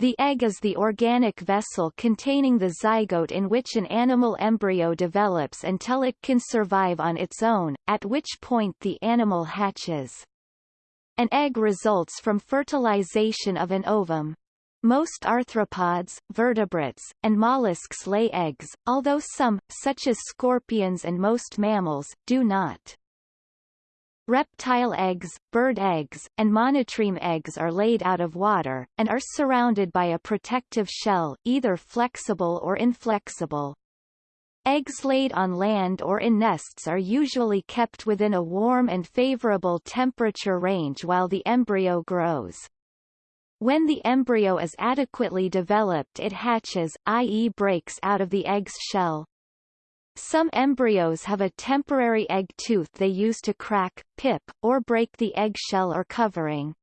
The egg is the organic vessel containing the zygote in which an animal embryo develops until it can survive on its own, at which point the animal hatches. An egg results from fertilization of an ovum. Most arthropods, vertebrates, and mollusks lay eggs, although some, such as scorpions and most mammals, do not. Reptile eggs, bird eggs, and monotreme eggs are laid out of water, and are surrounded by a protective shell, either flexible or inflexible. Eggs laid on land or in nests are usually kept within a warm and favorable temperature range while the embryo grows. When the embryo is adequately developed it hatches, i.e. breaks out of the egg's shell. Some embryos have a temporary egg tooth they use to crack, pip, or break the egg shell or covering.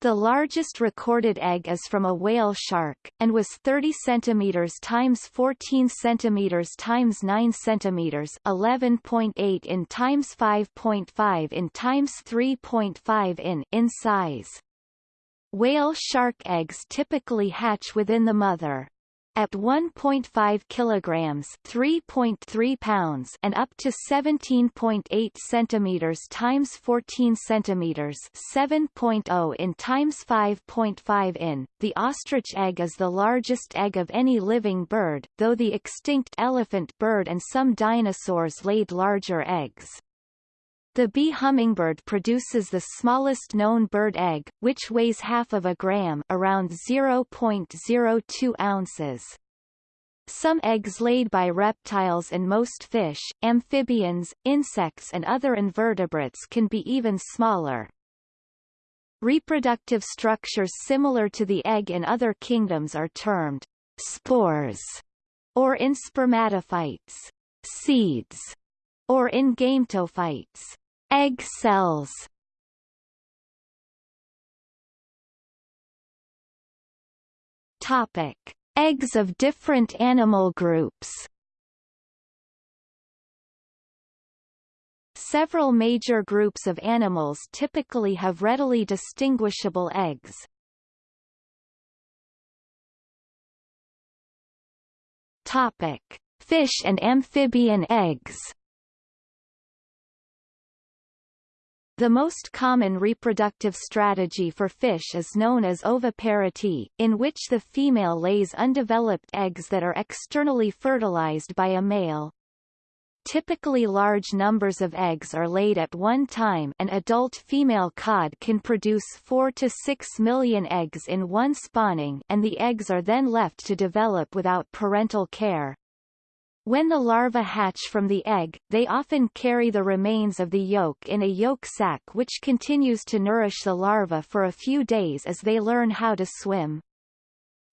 The largest recorded egg is from a whale shark, and was 30 cm times 14 cm times 9 cm 11.8 in times 5.5 in times 3.5 in in size. Whale shark eggs typically hatch within the mother at 1.5 kilograms, 3.3 pounds, and up to 17.8 centimeters times 14 centimeters, 7.0 in times 5.5 in. The ostrich egg is the largest egg of any living bird, though the extinct elephant bird and some dinosaurs laid larger eggs. The bee hummingbird produces the smallest known bird egg, which weighs half of a gram around 0.02 ounces. Some eggs laid by reptiles and most fish, amphibians, insects and other invertebrates can be even smaller. Reproductive structures similar to the egg in other kingdoms are termed spores, or in spermatophytes, seeds, or in gametophytes. Egg cells Topic. Eggs of different animal groups Several major groups of animals typically have readily distinguishable eggs. Topic: Fish and amphibian eggs. The most common reproductive strategy for fish is known as oviparity, in which the female lays undeveloped eggs that are externally fertilized by a male. Typically large numbers of eggs are laid at one time an adult female cod can produce 4 to 6 million eggs in one spawning and the eggs are then left to develop without parental care. When the larvae hatch from the egg, they often carry the remains of the yolk in a yolk sac which continues to nourish the larvae for a few days as they learn how to swim.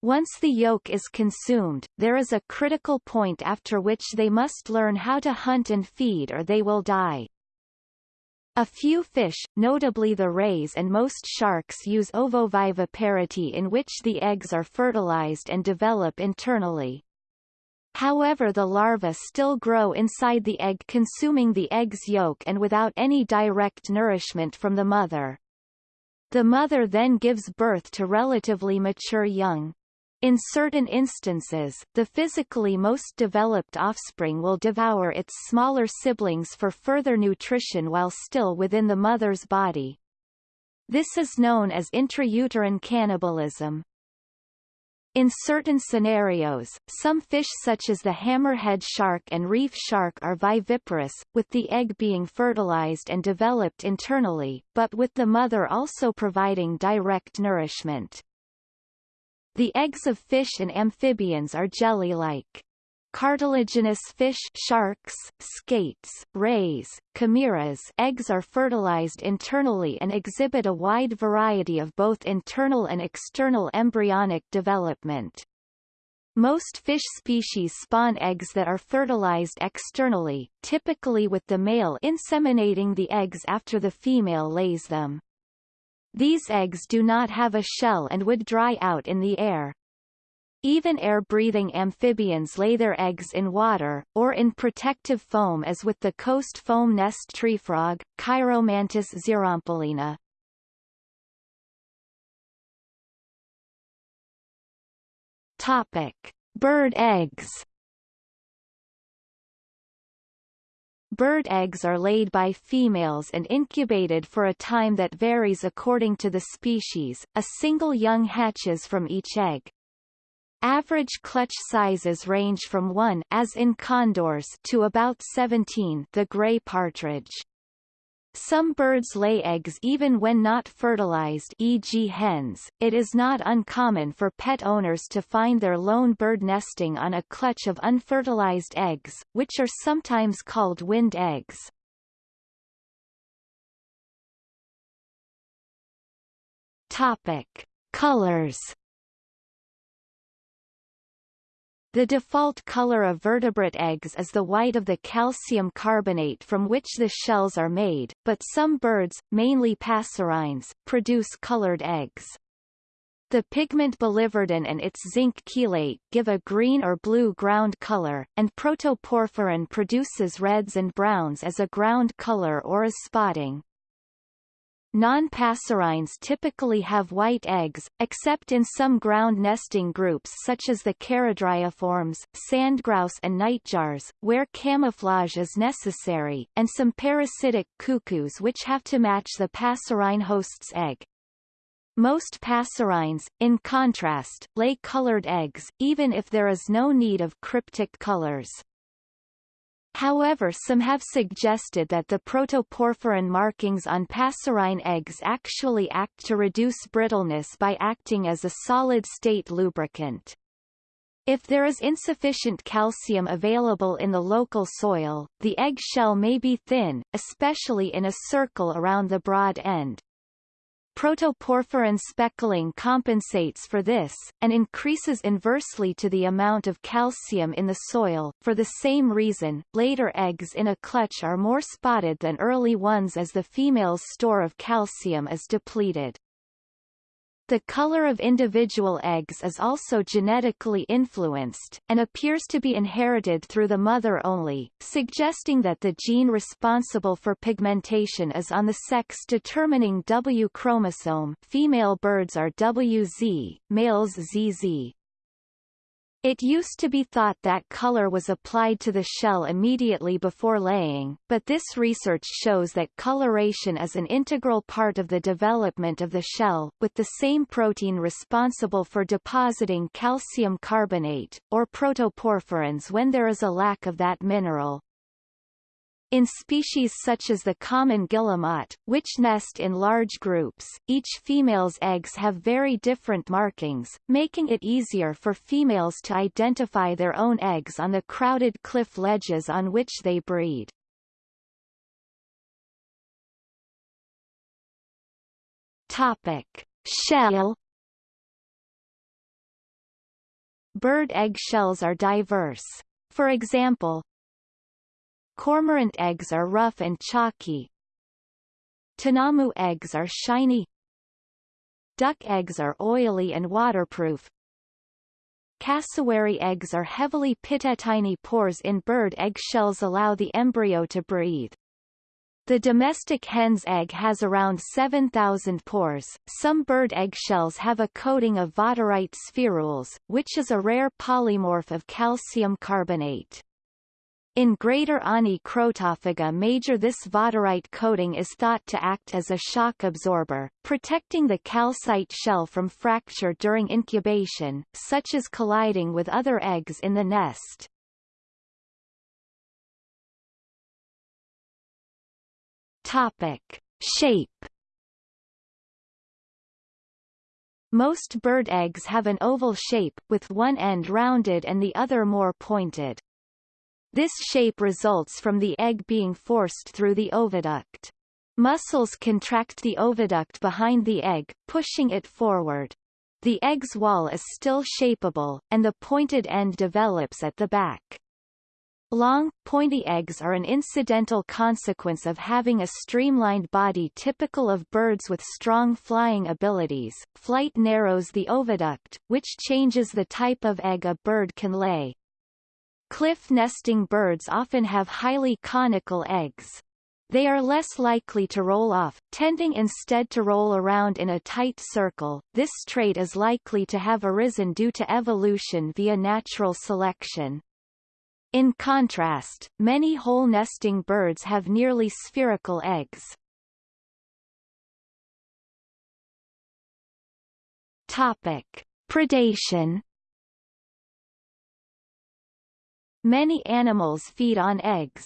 Once the yolk is consumed, there is a critical point after which they must learn how to hunt and feed or they will die. A few fish, notably the rays and most sharks use ovoviviparity in which the eggs are fertilized and develop internally. However the larvae still grow inside the egg consuming the egg's yolk and without any direct nourishment from the mother. The mother then gives birth to relatively mature young. In certain instances, the physically most developed offspring will devour its smaller siblings for further nutrition while still within the mother's body. This is known as intrauterine cannibalism. In certain scenarios, some fish such as the hammerhead shark and reef shark are viviparous, with the egg being fertilized and developed internally, but with the mother also providing direct nourishment. The eggs of fish and amphibians are jelly-like. Cartilaginous fish sharks, skates, rays, chimeras eggs are fertilized internally and exhibit a wide variety of both internal and external embryonic development. Most fish species spawn eggs that are fertilized externally, typically with the male inseminating the eggs after the female lays them. These eggs do not have a shell and would dry out in the air. Even air-breathing amphibians lay their eggs in water, or in protective foam as with the coast foam nest treefrog, Chiromantis xerampelina. Topic. Bird eggs Bird eggs are laid by females and incubated for a time that varies according to the species. A single young hatches from each egg. Average clutch sizes range from 1 as in condors to about 17 the gray partridge. Some birds lay eggs even when not fertilized e.g. hens. It is not uncommon for pet owners to find their lone bird nesting on a clutch of unfertilized eggs, which are sometimes called wind eggs. Topic: Colors The default color of vertebrate eggs is the white of the calcium carbonate from which the shells are made, but some birds, mainly passerines, produce colored eggs. The pigment biliverdin and its zinc chelate give a green or blue ground color, and protoporphyrin produces reds and browns as a ground color or as spotting. Non-passerines typically have white eggs, except in some ground nesting groups such as the charadriiformes, sandgrouse and nightjars, where camouflage is necessary, and some parasitic cuckoos which have to match the passerine host's egg. Most passerines, in contrast, lay colored eggs, even if there is no need of cryptic colors. However some have suggested that the protoporphyrin markings on passerine eggs actually act to reduce brittleness by acting as a solid-state lubricant. If there is insufficient calcium available in the local soil, the egg shell may be thin, especially in a circle around the broad end. Protoporphyrin speckling compensates for this, and increases inversely to the amount of calcium in the soil. For the same reason, later eggs in a clutch are more spotted than early ones as the female's store of calcium is depleted. The color of individual eggs is also genetically influenced, and appears to be inherited through the mother only, suggesting that the gene responsible for pigmentation is on the sex-determining W chromosome female birds are WZ, males ZZ. It used to be thought that color was applied to the shell immediately before laying, but this research shows that coloration is an integral part of the development of the shell, with the same protein responsible for depositing calcium carbonate, or protoporphyrins when there is a lack of that mineral. In species such as the common guillemot, which nest in large groups, each female's eggs have very different markings, making it easier for females to identify their own eggs on the crowded cliff ledges on which they breed. Topic. Shell Bird egg shells are diverse. For example, Cormorant eggs are rough and chalky. Tinamou eggs are shiny. Duck eggs are oily and waterproof. Cassowary eggs are heavily pitted. Tiny pores in bird eggshells allow the embryo to breathe. The domestic hen's egg has around 7,000 pores. Some bird eggshells have a coating of vaterite spherules, which is a rare polymorph of calcium carbonate. In Greater Ani Crotophaga major this vaterite coating is thought to act as a shock absorber, protecting the calcite shell from fracture during incubation, such as colliding with other eggs in the nest. Topic. Shape Most bird eggs have an oval shape, with one end rounded and the other more pointed. This shape results from the egg being forced through the oviduct. Muscles contract the oviduct behind the egg, pushing it forward. The egg's wall is still shapeable, and the pointed end develops at the back. Long, pointy eggs are an incidental consequence of having a streamlined body typical of birds with strong flying abilities. Flight narrows the oviduct, which changes the type of egg a bird can lay. Cliff nesting birds often have highly conical eggs. They are less likely to roll off, tending instead to roll around in a tight circle. This trait is likely to have arisen due to evolution via natural selection. In contrast, many hole nesting birds have nearly spherical eggs. Topic: Predation. Many animals feed on eggs.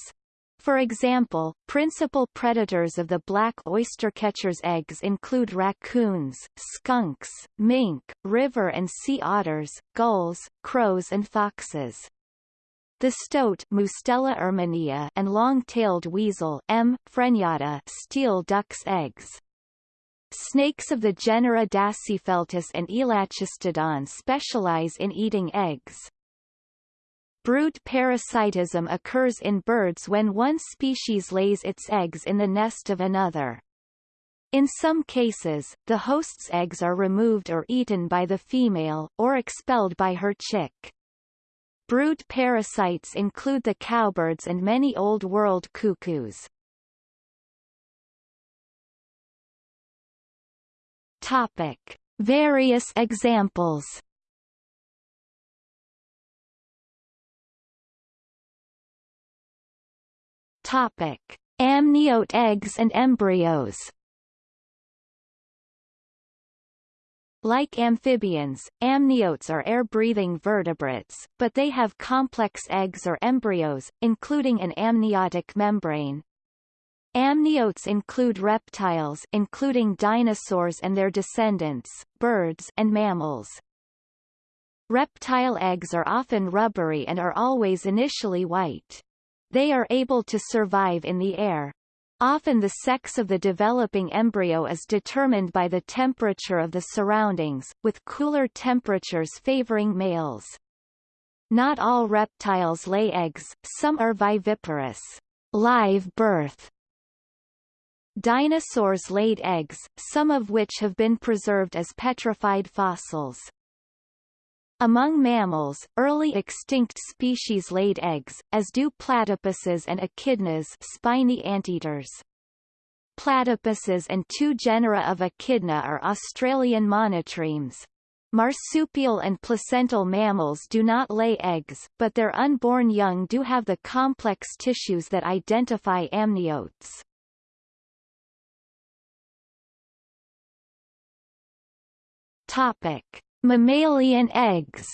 For example, principal predators of the black oystercatcher's eggs include raccoons, skunks, mink, river and sea otters, gulls, crows and foxes. The stoat Mustela erminea and long-tailed weasel M. frenata steal ducks' eggs. Snakes of the genera Dasypeltis and Elachistodon specialize in eating eggs. Brood parasitism occurs in birds when one species lays its eggs in the nest of another. In some cases, the host's eggs are removed or eaten by the female, or expelled by her chick. Brood parasites include the cowbirds and many Old World cuckoos. Topic. Various examples Topic: Amniote eggs and embryos. Like amphibians, amniotes are air-breathing vertebrates, but they have complex eggs or embryos, including an amniotic membrane. Amniotes include reptiles including dinosaurs and their descendants, birds and mammals. Reptile eggs are often rubbery and are always initially white. They are able to survive in the air. Often the sex of the developing embryo is determined by the temperature of the surroundings, with cooler temperatures favoring males. Not all reptiles lay eggs, some are viviparous live birth. Dinosaurs laid eggs, some of which have been preserved as petrified fossils. Among mammals, early extinct species laid eggs, as do platypuses and echidnas spiny anteaters. Platypuses and two genera of echidna are Australian monotremes. Marsupial and placental mammals do not lay eggs, but their unborn young do have the complex tissues that identify amniotes. Topic. Mammalian eggs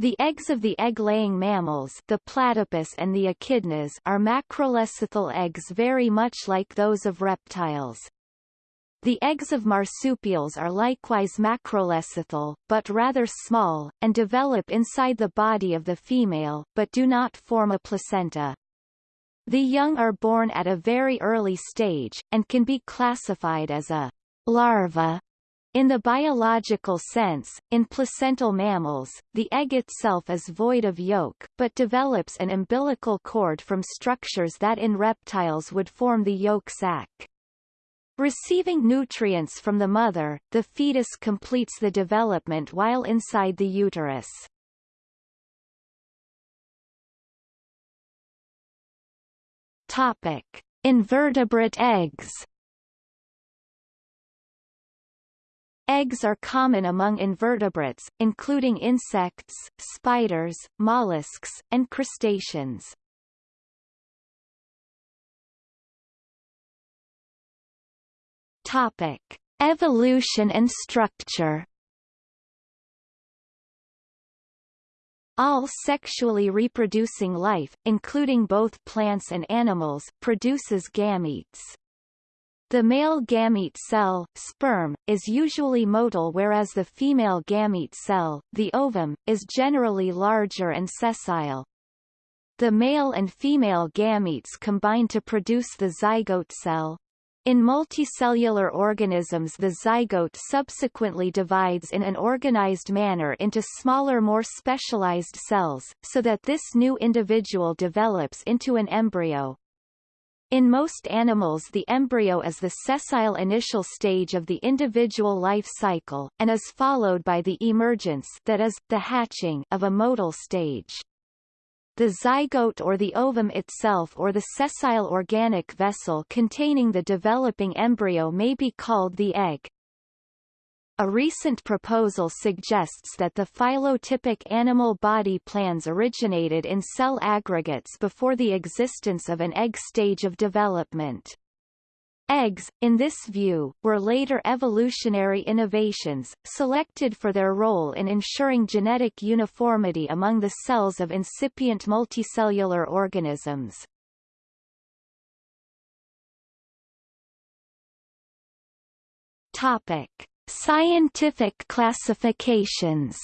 The eggs of the egg-laying mammals the platypus and the echidnas are macrolecithal eggs very much like those of reptiles. The eggs of marsupials are likewise macrolecithal, but rather small, and develop inside the body of the female, but do not form a placenta. The young are born at a very early stage, and can be classified as a larva. In the biological sense, in placental mammals, the egg itself is void of yolk, but develops an umbilical cord from structures that in reptiles would form the yolk sac. Receiving nutrients from the mother, the fetus completes the development while inside the uterus. Topic: Invertebrate eggs. Eggs are common among invertebrates, including insects, spiders, mollusks, and crustaceans. Topic: Evolution and structure. All sexually reproducing life, including both plants and animals, produces gametes. The male gamete cell, sperm, is usually motile whereas the female gamete cell, the ovum, is generally larger and sessile. The male and female gametes combine to produce the zygote cell. In multicellular organisms the zygote subsequently divides in an organized manner into smaller more specialized cells, so that this new individual develops into an embryo. In most animals the embryo is the sessile initial stage of the individual life cycle, and is followed by the emergence that is, the hatching of a motile stage. the zygote or the ovum itself or the sessile organic vessel containing the developing embryo may be called the egg. A recent proposal suggests that the phylotypic animal body plans originated in cell aggregates before the existence of an egg stage of development. Eggs, in this view, were later evolutionary innovations, selected for their role in ensuring genetic uniformity among the cells of incipient multicellular organisms. Topic. Scientific classifications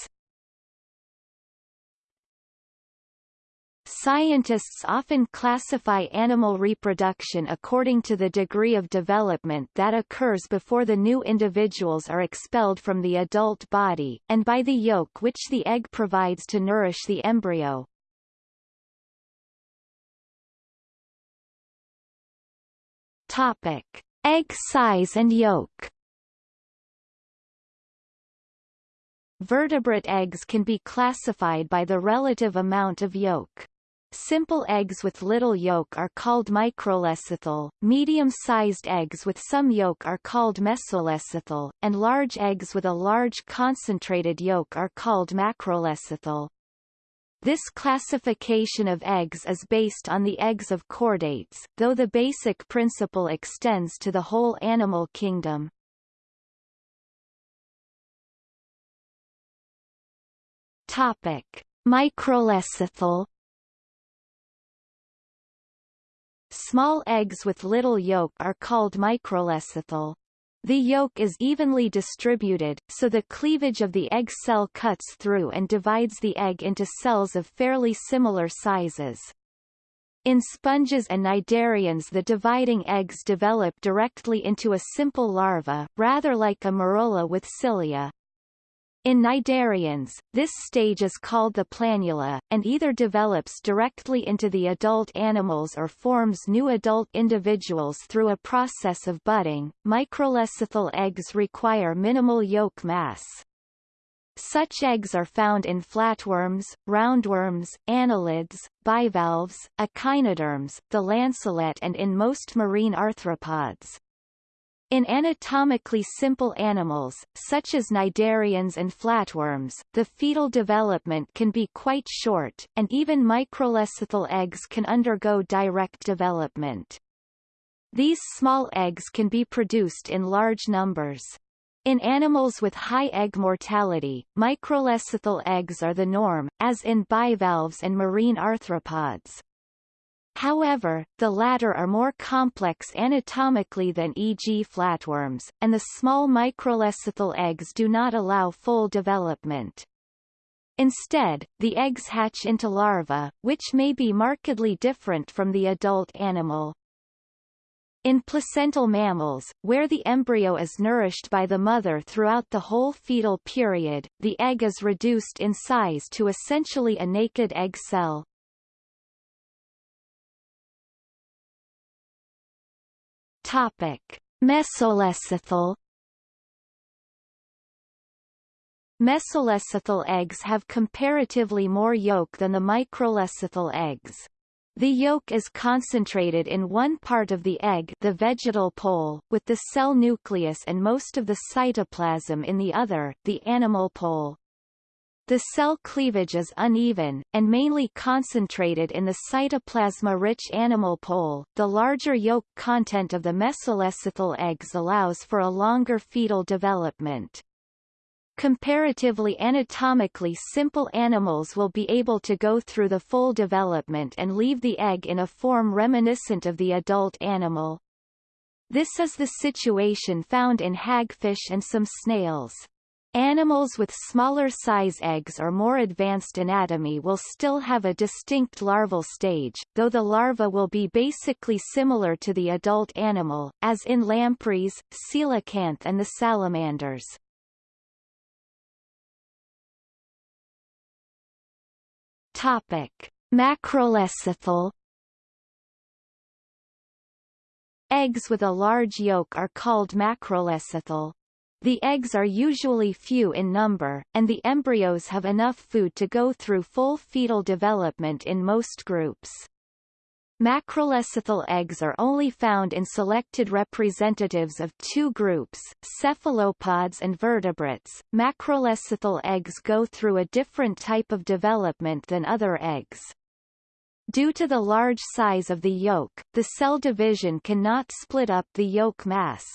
Scientists often classify animal reproduction according to the degree of development that occurs before the new individuals are expelled from the adult body, and by the yolk which the egg provides to nourish the embryo. Topic. Egg size and yolk Vertebrate eggs can be classified by the relative amount of yolk. Simple eggs with little yolk are called microlecithal, medium-sized eggs with some yolk are called mesolecithal, and large eggs with a large concentrated yolk are called macrolecithal. This classification of eggs is based on the eggs of chordates, though the basic principle extends to the whole animal kingdom. Topic: Microlecithal Small eggs with little yolk are called microlecithal. The yolk is evenly distributed, so the cleavage of the egg cell cuts through and divides the egg into cells of fairly similar sizes. In sponges and cnidarians the dividing eggs develop directly into a simple larva, rather like a morula with cilia. In cnidarians, this stage is called the planula, and either develops directly into the adult animals or forms new adult individuals through a process of budding. Microlecithal eggs require minimal yolk mass. Such eggs are found in flatworms, roundworms, annelids, bivalves, echinoderms, the lancelet and in most marine arthropods. In anatomically simple animals, such as cnidarians and flatworms, the fetal development can be quite short, and even microlecithal eggs can undergo direct development. These small eggs can be produced in large numbers. In animals with high egg mortality, microlecithal eggs are the norm, as in bivalves and marine arthropods. However, the latter are more complex anatomically than e.g. flatworms, and the small microlecithal eggs do not allow full development. Instead, the eggs hatch into larvae, which may be markedly different from the adult animal. In placental mammals, where the embryo is nourished by the mother throughout the whole fetal period, the egg is reduced in size to essentially a naked egg cell. Topic: Mesolecithal Mesolecithal eggs have comparatively more yolk than the microlecithal eggs. The yolk is concentrated in one part of the egg the vegetal pole, with the cell nucleus and most of the cytoplasm in the other, the animal pole. The cell cleavage is uneven, and mainly concentrated in the cytoplasma-rich animal pole. The larger yolk content of the mesolecithal eggs allows for a longer fetal development. Comparatively anatomically simple animals will be able to go through the full development and leave the egg in a form reminiscent of the adult animal. This is the situation found in hagfish and some snails. Animals with smaller size eggs or more advanced anatomy will still have a distinct larval stage, though the larva will be basically similar to the adult animal, as in lampreys, coelacanth and the salamanders. Topic: Macrolecithal Eggs with a large yolk are called macrolecithal. The eggs are usually few in number, and the embryos have enough food to go through full fetal development in most groups. Macrolecithal eggs are only found in selected representatives of two groups, cephalopods and vertebrates. Macrolecithal eggs go through a different type of development than other eggs. Due to the large size of the yolk, the cell division cannot split up the yolk mass.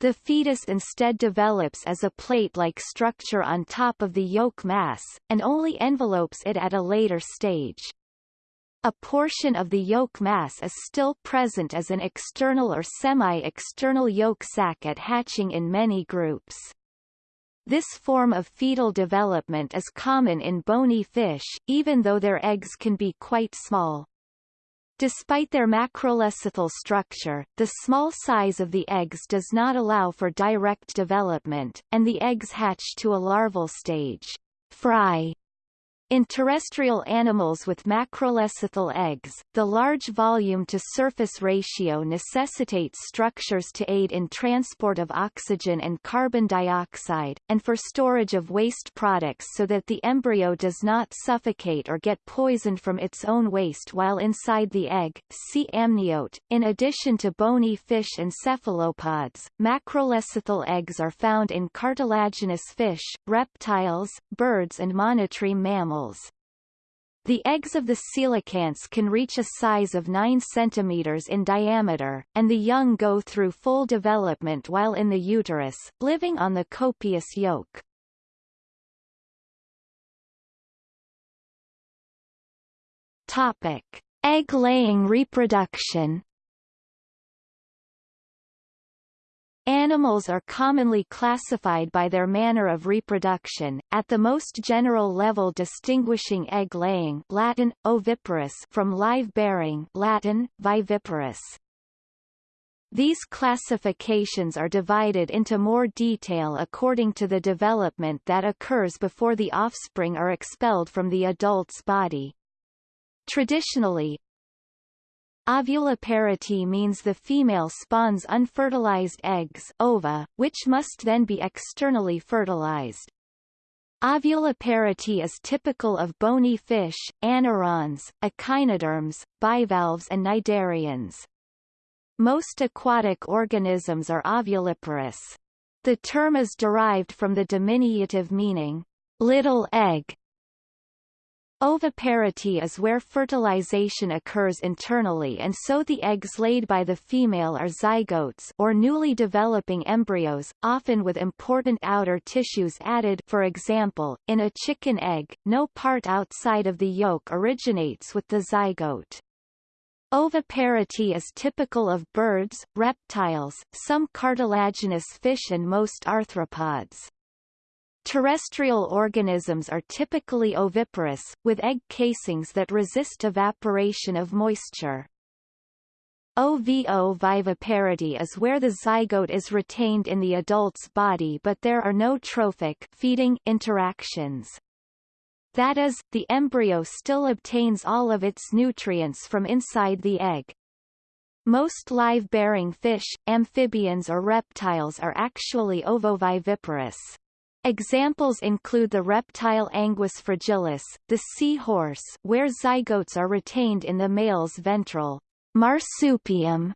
The fetus instead develops as a plate-like structure on top of the yolk mass, and only envelopes it at a later stage. A portion of the yolk mass is still present as an external or semi-external yolk sac at hatching in many groups. This form of fetal development is common in bony fish, even though their eggs can be quite small. Despite their macrolecithal structure, the small size of the eggs does not allow for direct development, and the eggs hatch to a larval stage. Fry in terrestrial animals with macrolecithal eggs, the large volume-to-surface ratio necessitates structures to aid in transport of oxygen and carbon dioxide, and for storage of waste products so that the embryo does not suffocate or get poisoned from its own waste while inside the egg. See amniote. In addition to bony fish and cephalopods, macrolecithal eggs are found in cartilaginous fish, reptiles, birds and monotreme mammals The eggs of the coelacanths can reach a size of 9 cm in diameter, and the young go through full development while in the uterus, living on the copious yolk. Topic. Egg-laying reproduction Animals are commonly classified by their manner of reproduction, at the most general level distinguishing egg-laying Latin, oviparous from live-bearing Latin, viviparous. These classifications are divided into more detail according to the development that occurs before the offspring are expelled from the adult's body. Traditionally, Ovuliparity means the female spawns unfertilized eggs ova, which must then be externally fertilized. Ovuliparity is typical of bony fish, anurans, echinoderms, bivalves and cnidarians. Most aquatic organisms are ovuliparous. The term is derived from the diminutive meaning, little egg, Oviparity is where fertilization occurs internally and so the eggs laid by the female are zygotes or newly developing embryos, often with important outer tissues added for example, in a chicken egg, no part outside of the yolk originates with the zygote. Oviparity is typical of birds, reptiles, some cartilaginous fish and most arthropods. Terrestrial organisms are typically oviparous, with egg casings that resist evaporation of moisture. OVO viviparity is where the zygote is retained in the adult's body but there are no trophic feeding interactions. That is, the embryo still obtains all of its nutrients from inside the egg. Most live-bearing fish, amphibians or reptiles are actually ovoviviparous. Examples include the reptile Anguis fragilis, the seahorse where zygotes are retained in the male's ventral marsupium,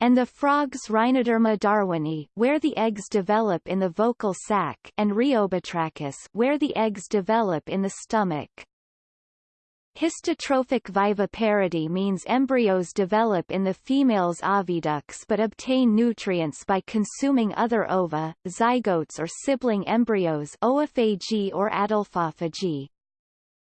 and the frogs Rhinoderma darwini where the eggs develop in the vocal sac and Rheobatrachus where the eggs develop in the stomach. Histotrophic viviparity means embryos develop in the female's oviducts but obtain nutrients by consuming other ova, zygotes or sibling embryos oophagy or adelphophagy.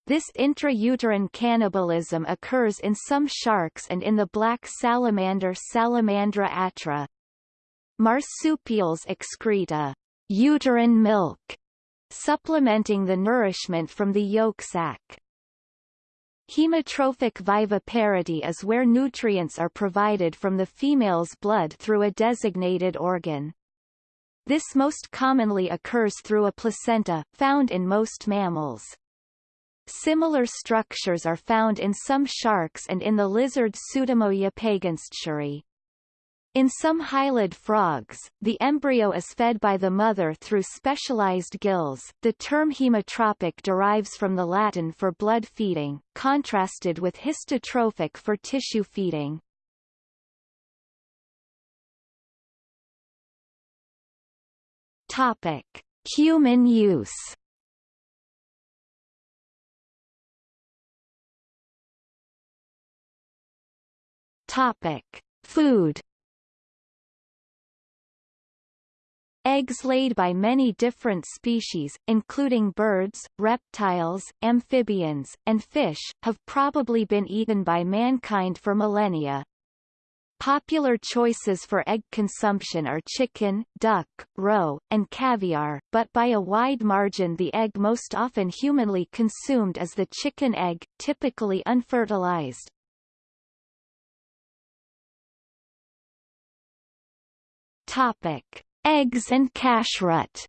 This intrauterine cannibalism occurs in some sharks and in the black salamander Salamandra atra. Marsupials excrete a uterine milk, supplementing the nourishment from the yolk sac. Hemotrophic viviparity is where nutrients are provided from the female's blood through a designated organ. This most commonly occurs through a placenta, found in most mammals. Similar structures are found in some sharks and in the lizard Pseudemoia pagenstecheri. In some hylid frogs, the embryo is fed by the mother through specialized gills. The term hemotrophic derives from the Latin for blood feeding, contrasted with histotrophic for tissue feeding. Topic: Human use. Topic: Food. Eggs laid by many different species, including birds, reptiles, amphibians, and fish, have probably been eaten by mankind for millennia. Popular choices for egg consumption are chicken, duck, roe, and caviar, but by a wide margin the egg most often humanly consumed is the chicken egg, typically unfertilized. Topic. Eggs and kashrut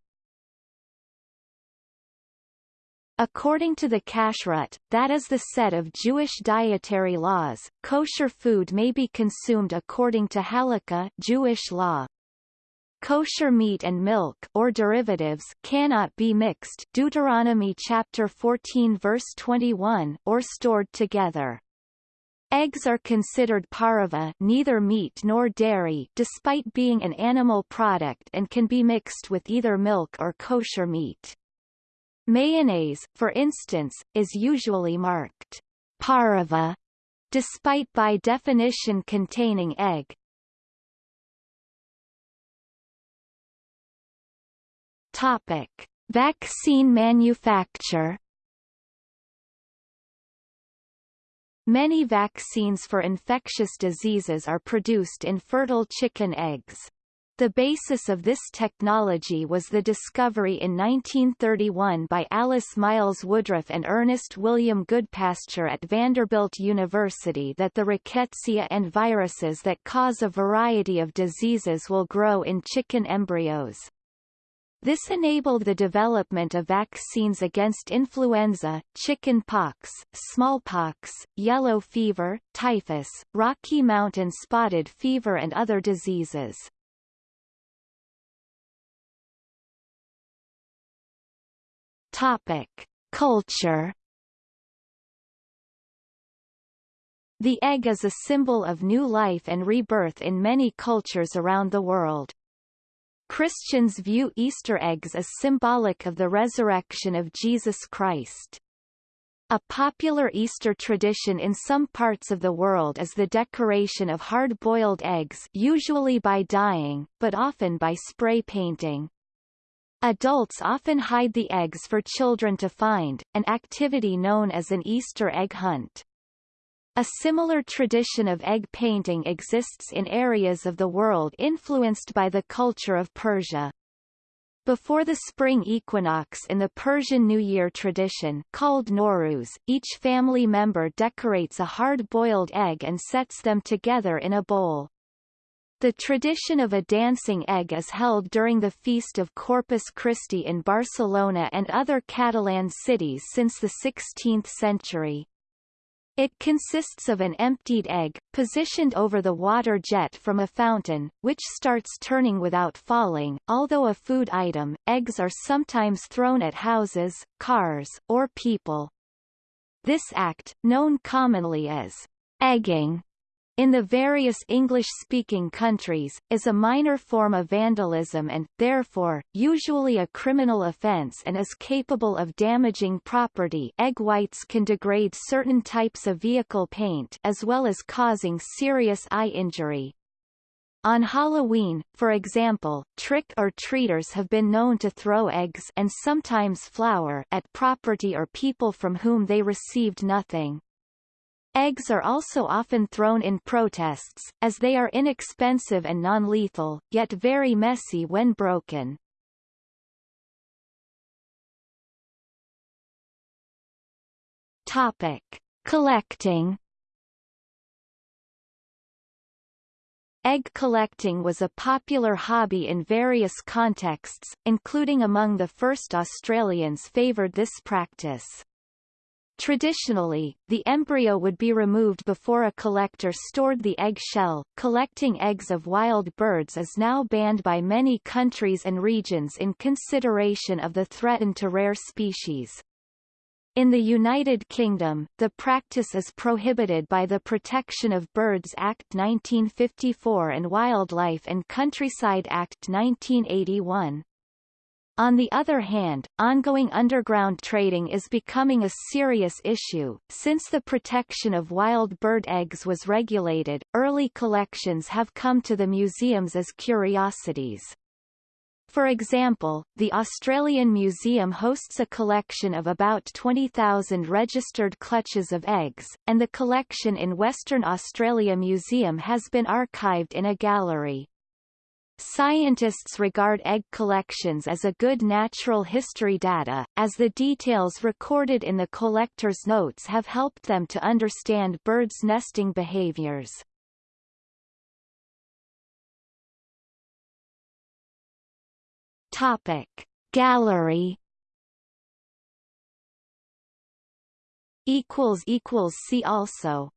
According to the kashrut, that is the set of Jewish dietary laws, kosher food may be consumed according to halakha Jewish law. Kosher meat and milk or derivatives cannot be mixed Deuteronomy chapter 14 verse 21 or stored together. Eggs are considered pareve neither meat nor dairy despite being an animal product and can be mixed with either milk or kosher meat. Mayonnaise, for instance, is usually marked pareve, despite by definition containing egg. Topic. Vaccine manufacture Many vaccines for infectious diseases are produced in fertile chicken eggs. The basis of this technology was the discovery in 1931 by Alice Miles Woodruff and Ernest William Goodpasture at Vanderbilt University that the rickettsia and viruses that cause a variety of diseases will grow in chicken embryos. This enabled the development of vaccines against influenza, chickenpox, smallpox, yellow fever, typhus, Rocky Mountain spotted fever and other diseases. Topic. Culture The egg is a symbol of new life and rebirth in many cultures around the world. Christians view Easter eggs as symbolic of the resurrection of Jesus Christ. A popular Easter tradition in some parts of the world is the decoration of hard-boiled eggs usually by dyeing, but often by spray painting. Adults often hide the eggs for children to find, an activity known as an Easter egg hunt. A similar tradition of egg painting exists in areas of the world influenced by the culture of Persia. Before the spring equinox in the Persian New Year tradition called Nowruz, each family member decorates a hard-boiled egg and sets them together in a bowl. The tradition of a dancing egg is held during the feast of Corpus Christi in Barcelona and other Catalan cities since the 16th century. It consists of an emptied egg, positioned over the water jet from a fountain, which starts turning without falling. Although a food item, eggs are sometimes thrown at houses, cars, or people. This act, known commonly as egging, in the various English-speaking countries, is a minor form of vandalism and, therefore, usually a criminal offence and is capable of damaging property egg whites can degrade certain types of vehicle paint as well as causing serious eye injury. On Halloween, for example, trick-or-treaters have been known to throw eggs and sometimes flour at property or people from whom they received nothing. Eggs are also often thrown in protests, as they are inexpensive and non-lethal, yet very messy when broken. Topic. Collecting Egg collecting was a popular hobby in various contexts, including among the first Australians favoured this practice. Traditionally, the embryo would be removed before a collector stored the egg shell. Collecting eggs of wild birds is now banned by many countries and regions in consideration of the threatened to rare species. In the United Kingdom, the practice is prohibited by the Protection of Birds Act 1954 and Wildlife and Countryside Act 1981. On the other hand, ongoing underground trading is becoming a serious issue. Since the protection of wild bird eggs was regulated, early collections have come to the museums as curiosities. For example, the Australian Museum hosts a collection of about 20,000 registered clutches of eggs, and the collection in Western Australia Museum has been archived in a gallery. Scientists regard egg collections as a good natural history data, as the details recorded in the collector's notes have helped them to understand birds' nesting behaviors. Topic Gallery see also